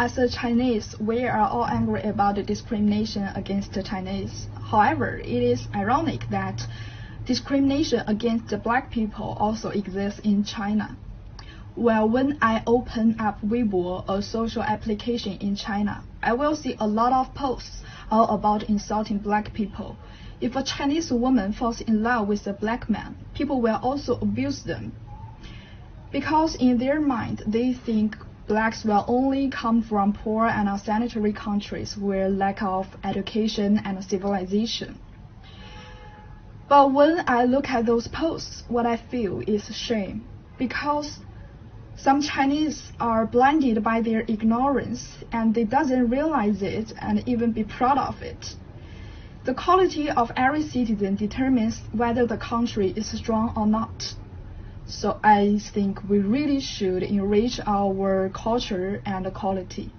As a Chinese, we are all angry about the discrimination against the Chinese. However, it is ironic that discrimination against the black people also exists in China. Well, when I open up Weibo, a social application in China, I will see a lot of posts all about insulting black people. If a Chinese woman falls in love with a black man, people will also abuse them. Because in their mind, they think blacks will only come from poor and unsanitary countries where lack of education and civilization. But when I look at those posts, what I feel is shame because some Chinese are blinded by their ignorance and they doesn't realize it and even be proud of it. The quality of every citizen determines whether the country is strong or not. So I think we really should enrich our culture and quality.